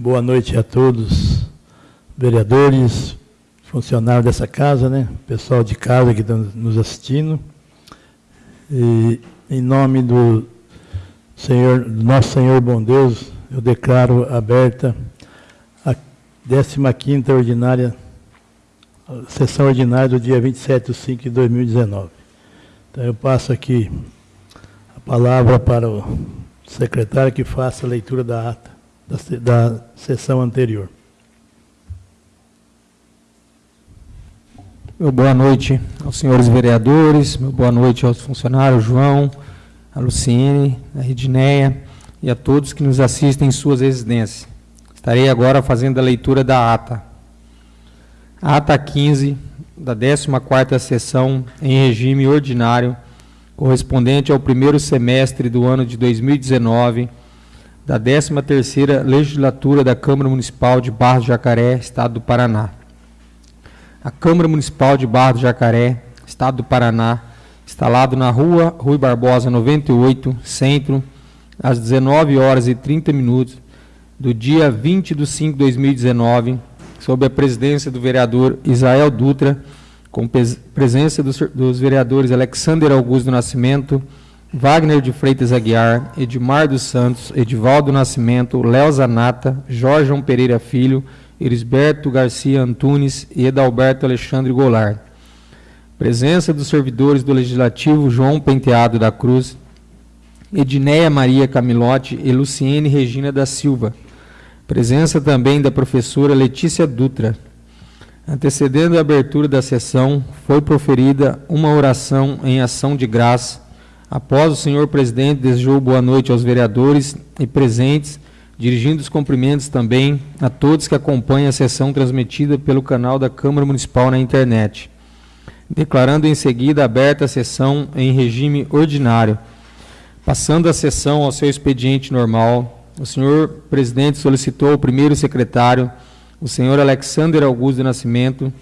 boa noite a todos, vereadores, funcionários dessa casa, né? pessoal de casa que estão nos assistindo. E, em nome do Senhor, do nosso Senhor bom Deus, eu declaro aberta a 15ª ordinária, a sessão ordinária do dia 27 de 5 de 2019. Então eu passo aqui a palavra para o secretário que faça a leitura da ata da, da sessão anterior. Meu boa noite aos senhores vereadores, meu boa noite aos funcionários, João, a Luciene, a Edneia e a todos que nos assistem em suas residências. Estarei agora fazendo a leitura da ata. ata 15 da 14ª sessão em regime ordinário, correspondente ao primeiro semestre do ano de 2019, da 13ª Legislatura da Câmara Municipal de Barros de Jacaré, Estado do Paraná. A Câmara Municipal de Barra do Jacaré, Estado do Paraná, instalado na rua Rui Barbosa 98, Centro, às 19 horas e 30 minutos, do dia 20 de 5 de 2019, sob a presidência do vereador Israel Dutra, com presença dos, dos vereadores Alexander Augusto do Nascimento, Wagner de Freitas Aguiar, Edmar dos Santos, Edivaldo Nascimento, Léo Zanata, Jorge Pereira Filho, Elisberto Garcia Antunes e Edalberto Alexandre Goulart. Presença dos servidores do Legislativo João Penteado da Cruz, Edneia Maria Camilotti e Luciene Regina da Silva. Presença também da professora Letícia Dutra. Antecedendo a abertura da sessão, foi proferida uma oração em ação de graça. Após o senhor presidente desejou boa noite aos vereadores e presentes dirigindo os cumprimentos também a todos que acompanham a sessão transmitida pelo canal da Câmara Municipal na internet. Declarando em seguida aberta a sessão em regime ordinário. Passando a sessão ao seu expediente normal, o senhor presidente solicitou ao primeiro secretário, o senhor Alexander Augusto de Nascimento,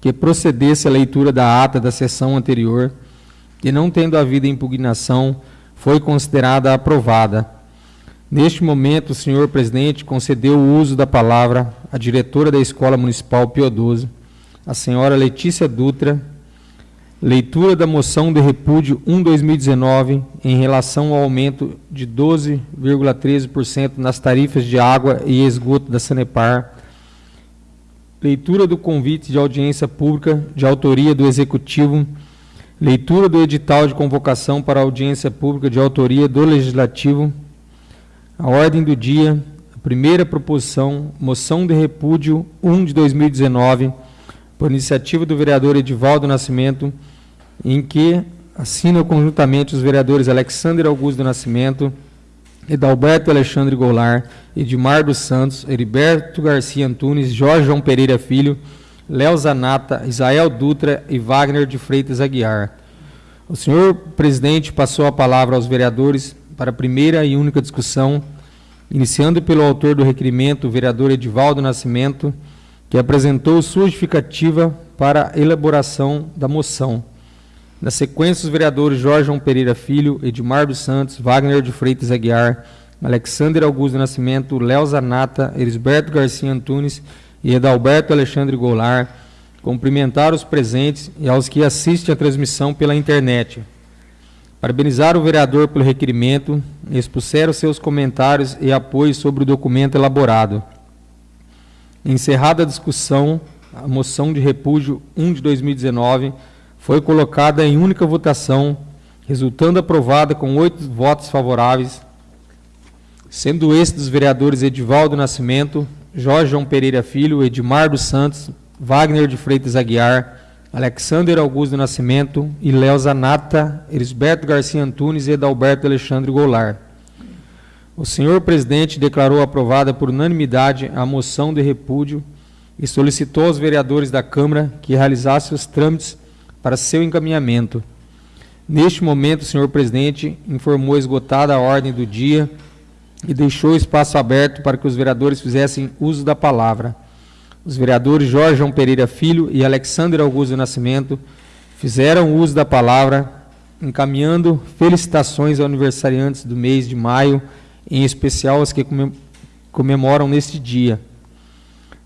que procedesse à leitura da ata da sessão anterior e, não tendo havido impugnação, foi considerada aprovada. Neste momento, o senhor presidente concedeu o uso da palavra à diretora da Escola Municipal Pio 12, a senhora Letícia Dutra, leitura da moção de repúdio 1-2019 em relação ao aumento de 12,13% nas tarifas de água e esgoto da Sanepar, leitura do convite de audiência pública de autoria do Executivo, leitura do edital de convocação para audiência pública de autoria do Legislativo, a ordem do dia, a primeira proposição, moção de repúdio 1 de 2019, por iniciativa do vereador Edivaldo Nascimento, em que assinam conjuntamente os vereadores Alexander Augusto Nascimento, Edalberto Alexandre Goulart, Edmar dos Santos, Heriberto Garcia Antunes, Jorge João Pereira Filho, Léo Zanata, Isael Dutra e Wagner de Freitas Aguiar. O senhor presidente passou a palavra aos vereadores para a primeira e única discussão, iniciando pelo autor do requerimento, o vereador Edivaldo Nascimento, que apresentou sua justificativa para a elaboração da moção. Na sequência, os vereadores Jorge João Pereira Filho, Edmar dos Santos, Wagner de Freitas Aguiar, Alexander Augusto Nascimento, Léo Zanata, Elisberto Garcia Antunes e Edalberto Alexandre Goulart cumprimentaram os presentes e aos que assistem a transmissão pela internet. Parabenizar o vereador pelo requerimento e expuseram seus comentários e apoio sobre o documento elaborado. Encerrada a discussão, a moção de repúdio 1 de 2019 foi colocada em única votação, resultando aprovada com oito votos favoráveis, sendo estes dos vereadores Edivaldo Nascimento, Jorge João Pereira Filho, Edmar dos Santos, Wagner de Freitas Aguiar, Alexander Augusto Nascimento e Léo Zanata, Elisberto Garcia Antunes e Edalberto Alexandre Goulart. O senhor presidente declarou aprovada por unanimidade a moção de repúdio e solicitou aos vereadores da Câmara que realizassem os trâmites para seu encaminhamento. Neste momento, o senhor presidente informou esgotada a ordem do dia e deixou espaço aberto para que os vereadores fizessem uso da palavra. Os vereadores Jorge João Pereira Filho e Alexandre Augusto Nascimento fizeram uso da palavra, encaminhando felicitações aos aniversariantes do mês de maio, em especial aos que comemoram neste dia.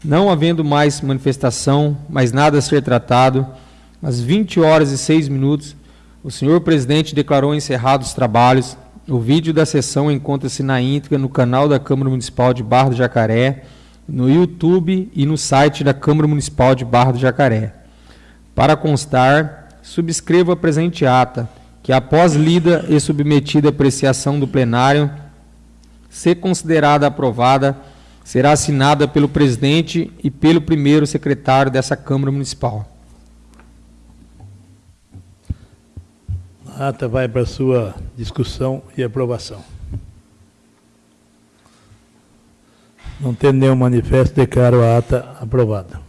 Não havendo mais manifestação, mais nada a ser tratado, às 20 horas e 6 minutos, o senhor presidente declarou encerrados os trabalhos. O vídeo da sessão encontra-se na íntegra no canal da Câmara Municipal de Barra do Jacaré, no YouTube e no site da Câmara Municipal de Barra do Jacaré. Para constar, subscreva a presente ata, que após lida e submetida à apreciação do plenário, ser considerada aprovada, será assinada pelo presidente e pelo primeiro secretário dessa Câmara Municipal. A ata vai para sua discussão e aprovação. Não tendo nenhum manifesto, declaro a ata aprovada.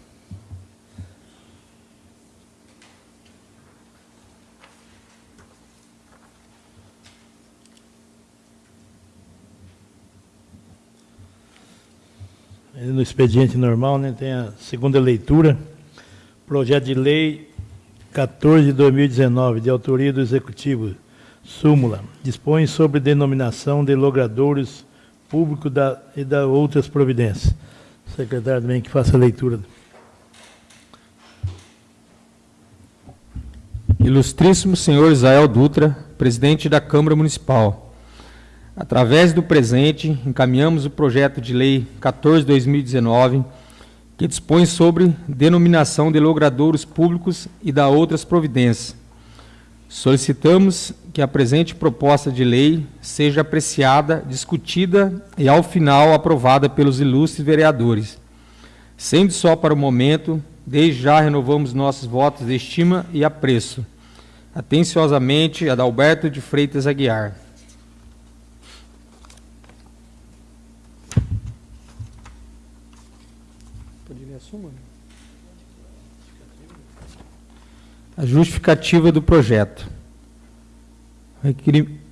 No expediente normal, né, tem a segunda leitura, projeto de lei 14 de 2019, de autoria do Executivo, súmula, dispõe sobre denominação de logradouros público da, e da outras providências. Secretário também que faça a leitura. Ilustríssimo senhor Israel Dutra, presidente da Câmara Municipal. Através do presente, encaminhamos o projeto de lei 14/2019 que dispõe sobre denominação de logradouros públicos e da outras providências. Solicitamos que a presente proposta de lei seja apreciada, discutida e, ao final, aprovada pelos ilustres vereadores. Sendo só para o momento, desde já renovamos nossos votos de estima e apreço. Atenciosamente, Adalberto de Freitas Aguiar. A justificativa do projeto.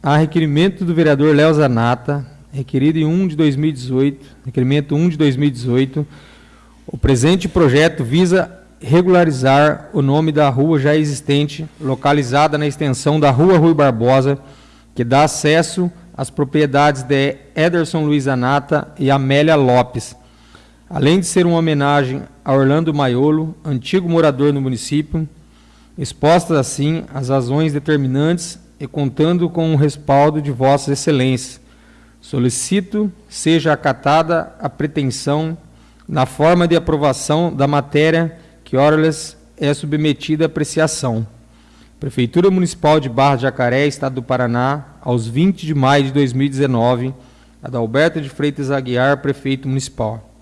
A requerimento do vereador Léo Zanata, requerido em 1 de 2018, requerimento 1 de 2018, o presente projeto visa regularizar o nome da rua já existente, localizada na extensão da Rua Rui Barbosa, que dá acesso às propriedades de Ederson Luiz Anata e Amélia Lopes, além de ser uma homenagem a Orlando Maiolo, antigo morador no município, expostas assim as razões determinantes e contando com o respaldo de vossas excelências. Solicito seja acatada a pretensão na forma de aprovação da matéria que orales é submetida à apreciação. Prefeitura Municipal de Barra de Jacaré, Estado do Paraná, aos 20 de maio de 2019, Adalberto de Freitas Aguiar, Prefeito Municipal.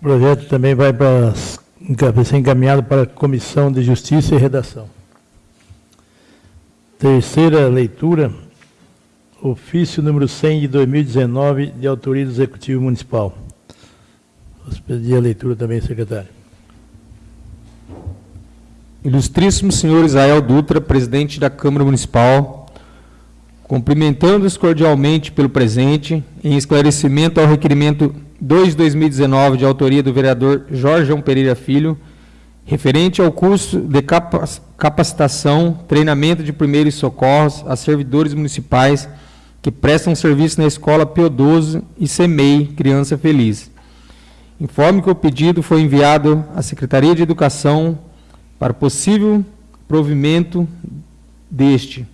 O projeto também vai para ser encaminhado para a Comissão de Justiça e Redação. Terceira leitura, ofício número 100 de 2019, de autoria do Executivo Municipal. Vou pedir a leitura também, secretário. Ilustríssimo senhor Israel Dutra, presidente da Câmara Municipal, cumprimentando-os cordialmente pelo presente, em esclarecimento ao requerimento 2 de 2019, de autoria do vereador Jorge Pereira Filho, referente ao curso de capacitação, treinamento de primeiros socorros a servidores municipais que prestam serviço na Escola Piodoso e SEMEI Criança Feliz. Informe que o pedido foi enviado à Secretaria de Educação para possível provimento deste.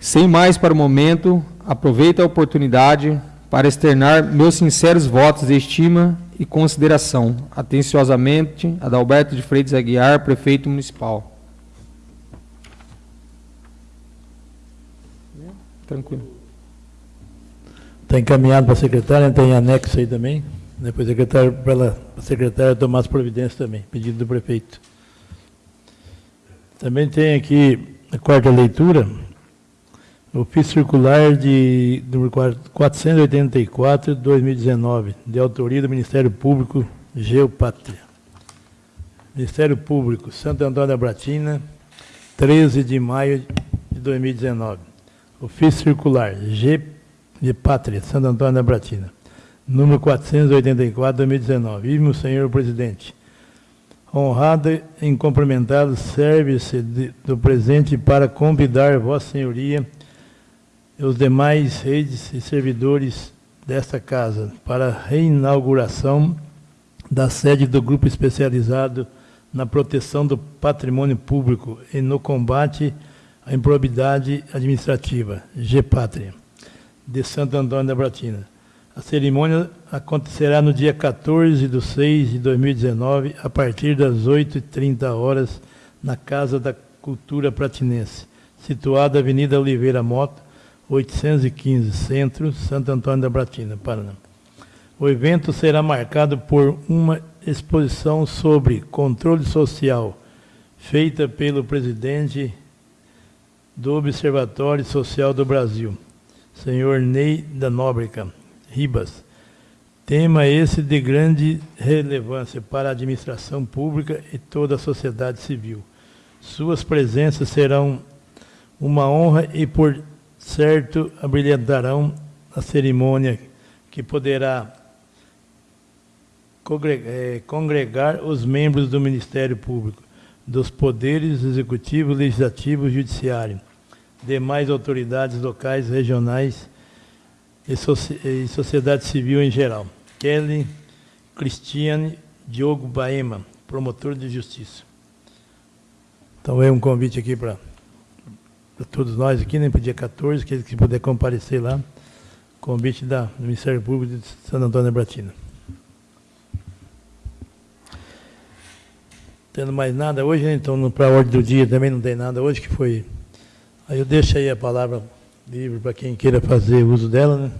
Sem mais para o momento, aproveito a oportunidade para externar meus sinceros votos de estima e consideração. Atenciosamente, Adalberto de Freitas Aguiar, Prefeito Municipal. Tranquilo. Está encaminhado para a secretária, tem anexo aí também. Depois né, secretário, para a secretária tomar as providências também, pedido do prefeito. Também tem aqui a quarta leitura, Ofício circular de número 484 de 2019, de autoria do Ministério Público Geopátria. Ministério Público, Santo Antônio da Bratina, 13 de maio de 2019. Ofício circular G de Pátria, Santo Antônio da Bratina, número 484 de 2019. Vive senhor presidente. Honrado em cumprimentado, serve-se do presente para convidar Vossa Senhoria e os demais redes e servidores desta casa para a reinauguração da sede do grupo especializado na proteção do patrimônio público e no combate à improbidade administrativa, GPátria, de Santo Antônio da Bratina. A cerimônia acontecerá no dia 14 de 6 de 2019, a partir das 8h30 horas, na Casa da Cultura Pratinense, situada Avenida Oliveira Mota, 815, Centro, Santo Antônio da Bratina, Paraná. O evento será marcado por uma exposição sobre controle social, feita pelo presidente do Observatório Social do Brasil, senhor Ney da Nóbrega Ribas. Tema esse de grande relevância para a administração pública e toda a sociedade civil. Suas presenças serão uma honra e, por certo, abrilhantarão a cerimônia que poderá é, congregar os membros do Ministério Público, dos poderes executivo, legislativo e judiciário, demais autoridades locais, regionais e, e sociedade civil em geral. Kelly Cristiane Diogo Baema, promotor de justiça. Então é um convite aqui para todos nós aqui, né, para o dia 14, que que puder comparecer lá, convite da, do Ministério Público de Santo Antônio Bratina. Tendo mais nada hoje, né? então para a ordem do dia também não tem nada hoje, que foi. Aí eu deixo aí a palavra livre para quem queira fazer uso dela, né?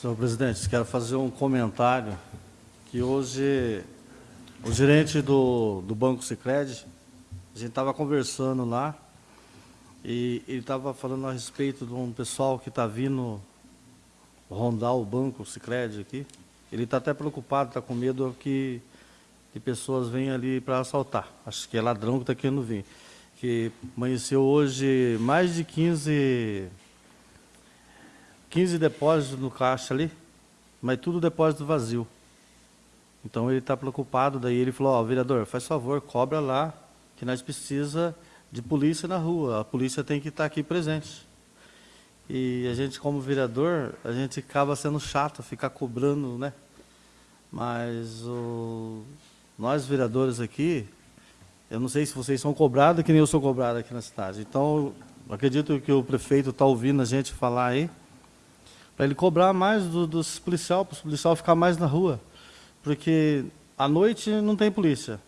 Senhor presidente, quero fazer um comentário que hoje o gerente do, do Banco Sicredi, a gente estava conversando lá e ele estava falando a respeito de um pessoal que está vindo rondar o Banco Sicredi aqui. Ele está até preocupado, está com medo que, que pessoas venham ali para assaltar. Acho que é ladrão que está querendo vir. Que amanheceu hoje mais de 15, 15 depósitos no caixa ali, mas tudo depósito vazio. Então ele está preocupado, daí ele falou, ó, oh, vereador, faz favor, cobra lá, que nós precisa de polícia na rua, a polícia tem que estar aqui presente. E a gente, como vereador, a gente acaba sendo chato, ficar cobrando, né? Mas o, nós, vereadores aqui, eu não sei se vocês são cobrados, que nem eu sou cobrado aqui na cidade. Então, acredito que o prefeito está ouvindo a gente falar aí, para ele cobrar mais do, dos policial, para os policial ficar mais na rua. Porque à noite não tem polícia.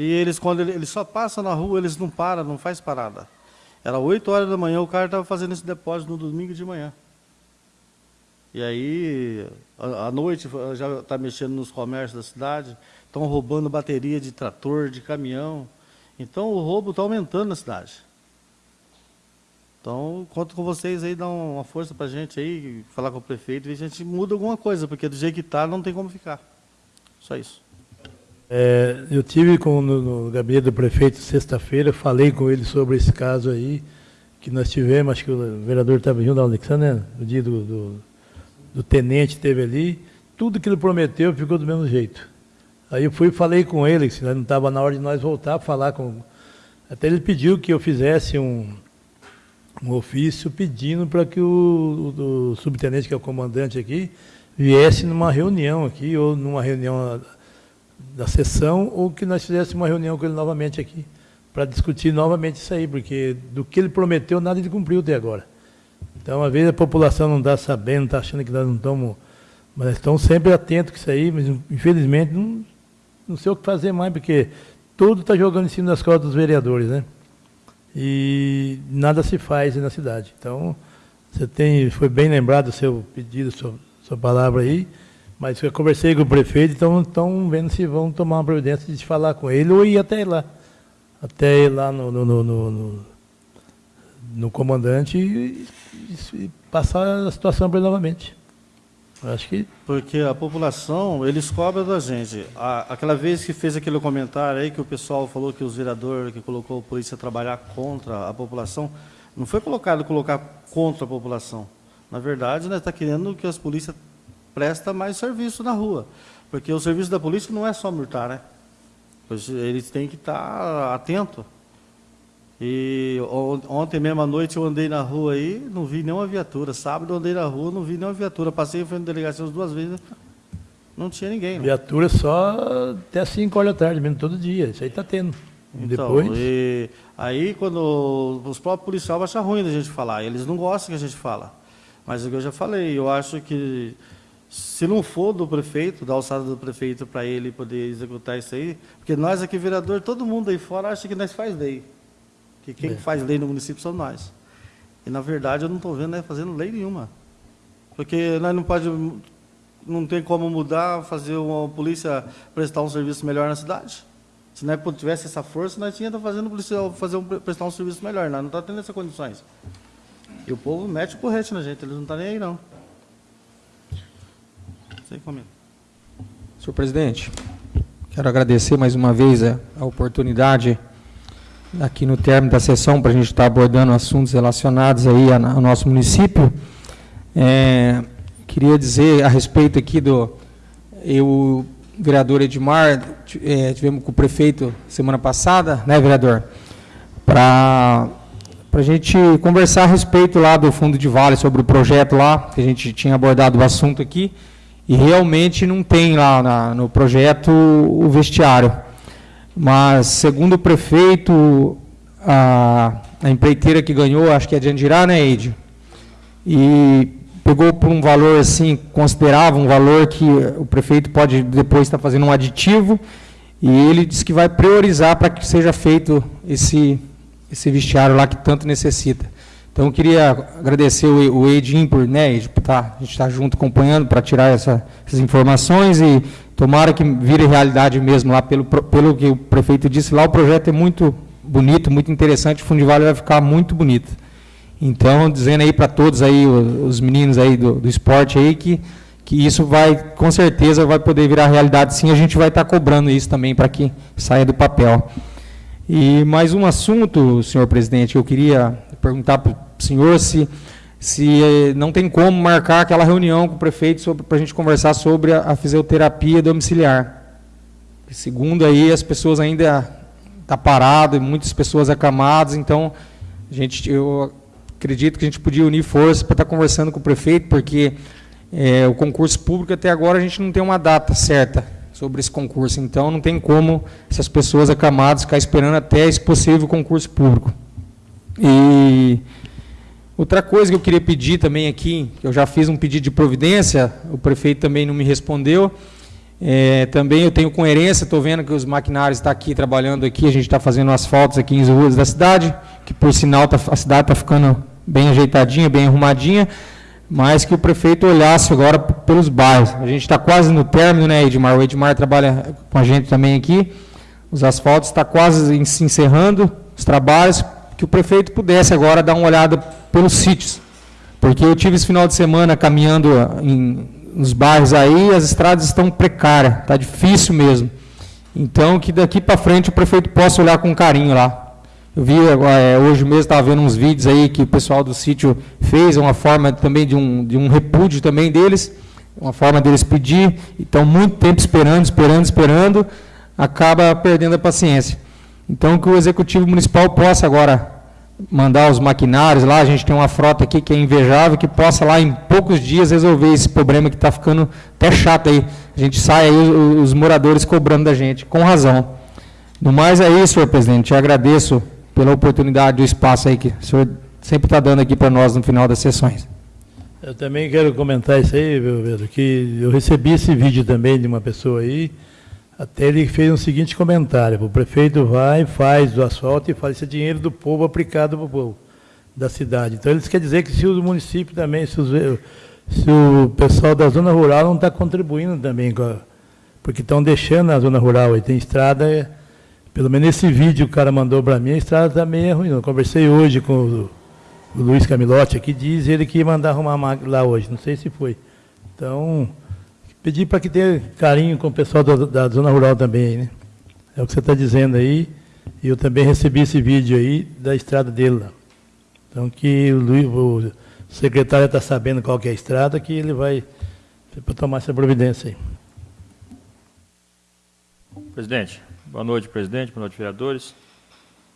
E eles, quando eles só passam na rua, eles não param, não faz parada. Era 8 horas da manhã, o cara estava fazendo esse depósito no domingo de manhã. E aí, à noite, já está mexendo nos comércios da cidade, estão roubando bateria de trator, de caminhão. Então, o roubo está aumentando na cidade. Então, conto com vocês aí, dá uma força para a gente aí, falar com o prefeito, e a gente muda alguma coisa, porque do jeito que está, não tem como ficar. Só isso. É, eu tive com, no, no gabinete do prefeito sexta-feira, falei com ele sobre esse caso aí, que nós tivemos, acho que o vereador estava junto, Alexandre, né? no dia do, do, do tenente teve ali, tudo que ele prometeu ficou do mesmo jeito. Aí eu fui e falei com ele, se não estava na hora de nós voltar a falar com... Até ele pediu que eu fizesse um, um ofício pedindo para que o, o, o subtenente, que é o comandante aqui, viesse numa reunião aqui, ou numa reunião da sessão ou que nós fizéssemos uma reunião com ele novamente aqui, para discutir novamente isso aí, porque do que ele prometeu, nada ele cumpriu até agora. Então, às vezes a população não está sabendo, está achando que nós não estamos, mas estão sempre atentos com isso aí, mas infelizmente não, não sei o que fazer mais, porque tudo está jogando em cima das costas dos vereadores, né? E nada se faz na cidade. Então, você tem, foi bem lembrado o seu pedido, sua, sua palavra aí, mas eu conversei com o prefeito, então estão vendo se vão tomar uma providência de falar com ele ou ir até lá. Até ir lá no, no, no, no, no comandante e, e, passar a situação para ele novamente. Acho que... Porque a população, eles cobram da gente. A, aquela vez que fez aquele comentário aí, que o pessoal falou que os vereadores, que colocou a polícia a trabalhar contra a população, não foi colocado colocar contra a população. Na verdade, está querendo que as polícias presta mais serviço na rua. Porque o serviço da polícia não é só multar, né? Eles têm que estar atentos. E ontem mesmo à noite eu andei na rua aí, não vi nenhuma viatura. Sábado eu andei na rua, não vi nenhuma viatura. Passei em frente da delegacia duas vezes, não tinha ninguém. Não. Viatura só até 5 horas da tarde, mesmo todo dia. Isso aí está tendo. Então, Depois... E aí quando os próprios policiais acham ruim da gente falar, eles não gostam que a gente fala. Mas é o que eu já falei, eu acho que se não for do prefeito, da alçada do prefeito para ele poder executar isso aí, porque nós aqui, vereador, todo mundo aí fora acha que nós faz lei. Que quem é. faz lei no município são nós. E na verdade eu não estou vendo né, fazendo lei nenhuma. Porque nós não pode, não tem como mudar, fazer uma polícia prestar um serviço melhor na cidade. Se nós tivesse essa força, nós tínhamos fazendo policial fazer um, prestar um serviço melhor. Nós não está tendo essas condições. E o povo mete o porrete na gente, eles não estão tá nem aí não. Senhor presidente, quero agradecer mais uma vez a, a oportunidade aqui no término da sessão para a gente estar abordando assuntos relacionados aí ao nosso município. É, queria dizer a respeito aqui do eu vereador Edmar é, tivemos com o prefeito semana passada, né, vereador, para para a gente conversar a respeito lá do fundo de vale sobre o projeto lá que a gente tinha abordado o assunto aqui. E realmente não tem lá na, no projeto o vestiário. Mas, segundo o prefeito, a, a empreiteira que ganhou, acho que é de Andirá, né, Eide? E pegou por um valor assim, considerava um valor que o prefeito pode depois estar fazendo um aditivo, e ele disse que vai priorizar para que seja feito esse, esse vestiário lá que tanto necessita. Então, eu queria agradecer o, Edin por né, tá, estar tá junto acompanhando para tirar essa, essas informações e tomara que vire realidade mesmo lá, pelo, pelo que o prefeito disse lá, o projeto é muito bonito, muito interessante, o Fundo de Vale vai ficar muito bonito. Então, dizendo aí para todos aí, os meninos aí do, do esporte aí, que, que isso vai, com certeza, vai poder virar realidade sim, a gente vai estar tá cobrando isso também para que saia do papel. E mais um assunto, senhor presidente, eu queria perguntar para o senhor se, se eh, não tem como marcar aquela reunião com o prefeito para a gente conversar sobre a, a fisioterapia domiciliar. Segundo aí, as pessoas ainda estão tá paradas, muitas pessoas acamadas, então a gente, eu acredito que a gente podia unir forças para estar tá conversando com o prefeito, porque é, o concurso público até agora a gente não tem uma data certa sobre esse concurso, então não tem como essas pessoas acamadas ficar esperando até esse possível concurso público. E outra coisa que eu queria pedir também aqui, que eu já fiz um pedido de providência, o prefeito também não me respondeu. É, também eu tenho coerência, estou vendo que os maquinários estão tá aqui trabalhando aqui, a gente está fazendo asfaltos aqui em ruas da cidade, que por sinal tá, a cidade está ficando bem ajeitadinha, bem arrumadinha, mas que o prefeito olhasse agora pelos bairros. A gente está quase no término, né, Edmar? O Edmar trabalha com a gente também aqui. Os asfaltos estão tá quase se encerrando, os trabalhos, que o prefeito pudesse agora dar uma olhada pelos sítios. Porque eu tive esse final de semana caminhando em, nos bairros aí, as estradas estão precárias, está difícil mesmo. Então, que daqui para frente o prefeito possa olhar com carinho lá. Eu vi, é, hoje mesmo estava vendo uns vídeos aí que o pessoal do sítio fez, uma forma também de um, de um repúdio também deles, uma forma deles pedir, então muito tempo esperando, esperando, esperando, acaba perdendo a paciência. Então, que o Executivo Municipal possa agora mandar os maquinários lá, a gente tem uma frota aqui que é invejável, que possa lá em poucos dias resolver esse problema que está ficando até chato aí. A gente sai aí os, moradores cobrando da gente, com razão. No mais é isso, senhor presidente. Eu agradeço pela oportunidade do espaço aí que o senhor sempre está dando aqui para nós no final das sessões. Eu também quero comentar isso aí, Pedro, que eu recebi esse vídeo também de uma pessoa aí, até ele fez o um seguinte comentário: o prefeito vai, faz o asfalto e faz esse dinheiro do povo aplicado para o povo da cidade. Então, eles quer dizer que se o município também, se, os, se o pessoal da zona rural não está contribuindo também, porque estão deixando a zona rural, e tem estrada, pelo menos esse vídeo que o cara mandou para mim, a estrada também é ruim. Eu conversei hoje com o, o Luiz Camilotti, aqui diz ele que ia mandar arrumar lá hoje, não sei se foi. Então, Pedir para que tenha carinho com o pessoal da, da zona rural também, né? É o que você está dizendo aí. E eu também recebi esse vídeo aí da estrada dele lá. Então que o, Luiz, o secretário está sabendo qual é a estrada, que ele vai para tomar essa providência aí. Presidente, boa noite, presidente, boa noite, vereadores.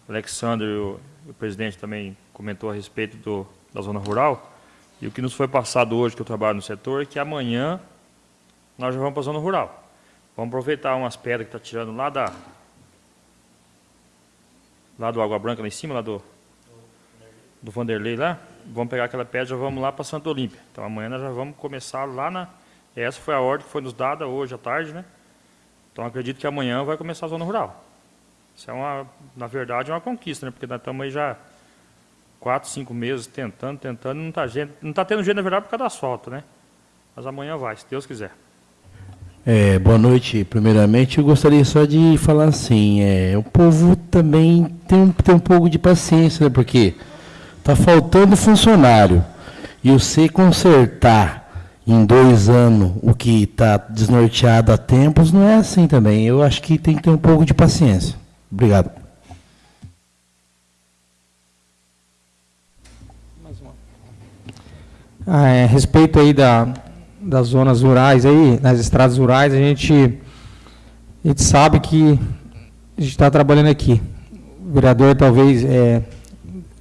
Alexandre, o, o presidente, também comentou a respeito do, da zona rural. E o que nos foi passado hoje, que eu trabalho no setor, é que amanhã nós já vamos para a zona rural. Vamos aproveitar umas pedras que está tirando lá da... Lá do Água Branca, lá em cima, lá do... Do Vanderlei lá. Vamos pegar aquela pedra e já vamos lá para Santa Olímpia. Então amanhã nós já vamos começar lá na... Essa foi a ordem que foi nos dada hoje à tarde, né? Então acredito que amanhã vai começar a zona rural. Isso é uma, na verdade, uma conquista, né? Porque nós estamos aí já quatro, cinco meses tentando, tentando, não está não tá tendo jeito, na verdade, por causa do asfalto, né? Mas amanhã vai, se Deus quiser. É, boa noite. Primeiramente, eu gostaria só de falar assim, é, o povo também tem, tem um pouco de paciência, né? Porque está faltando funcionário. E você consertar em dois anos o que está desnorteado há tempos, não é assim também. Eu acho que tem que ter um pouco de paciência. Obrigado. Ah, é, a respeito aí da, das zonas rurais aí, nas estradas rurais, a gente, a gente sabe que a gente está trabalhando aqui. O vereador talvez é,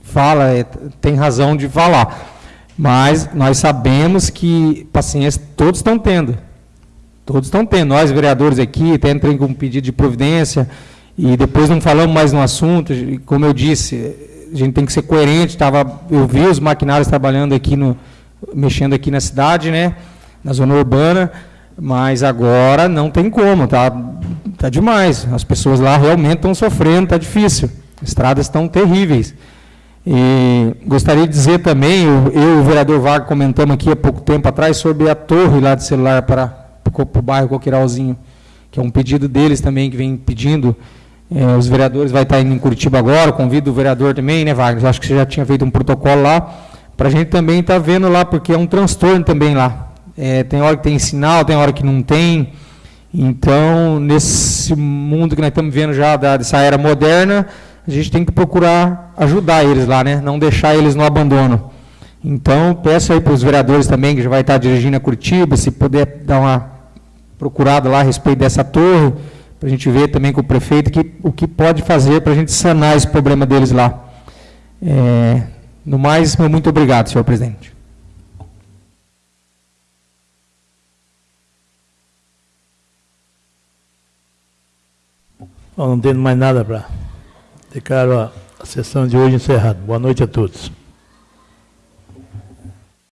fala, é, tem razão de falar mas nós sabemos que paciência todos estão tendo. Todos estão tendo. Nós, vereadores aqui, até entrei com um pedido de providência e depois não falamos mais no assunto. Como eu disse, a gente tem que ser coerente. Tava, eu vi os maquinários trabalhando aqui, no, mexendo aqui na cidade, né, na zona urbana, mas agora não tem como, tá, tá demais. As pessoas lá realmente estão sofrendo, está difícil. Estradas estão terríveis. E gostaria de dizer também, eu, eu e o vereador Vargas comentamos aqui há pouco tempo atrás sobre a torre lá de celular para, para o bairro Coqueiralzinho, que é um pedido deles também, que vem pedindo. É, os vereadores vai estar indo em Curitiba agora, convido o vereador também, né, Wagner? Acho que você já tinha feito um protocolo lá, para a gente também estar tá vendo lá, porque é um transtorno também lá. É, tem hora que tem sinal, tem hora que não tem. Então, nesse mundo que nós estamos vendo já da, dessa era moderna, a gente tem que procurar ajudar eles lá, né? Não deixar eles no abandono. Então, peço aí para os vereadores também, que já vai estar dirigindo a Curitiba, se puder dar uma procurada lá a respeito dessa torre, para a gente ver também com o prefeito que, o que pode fazer para a gente sanar esse problema deles lá. É, no mais, muito obrigado, senhor presidente. Bom, não tendo mais nada para Declaro a sessão de hoje encerrada. Boa noite a todos.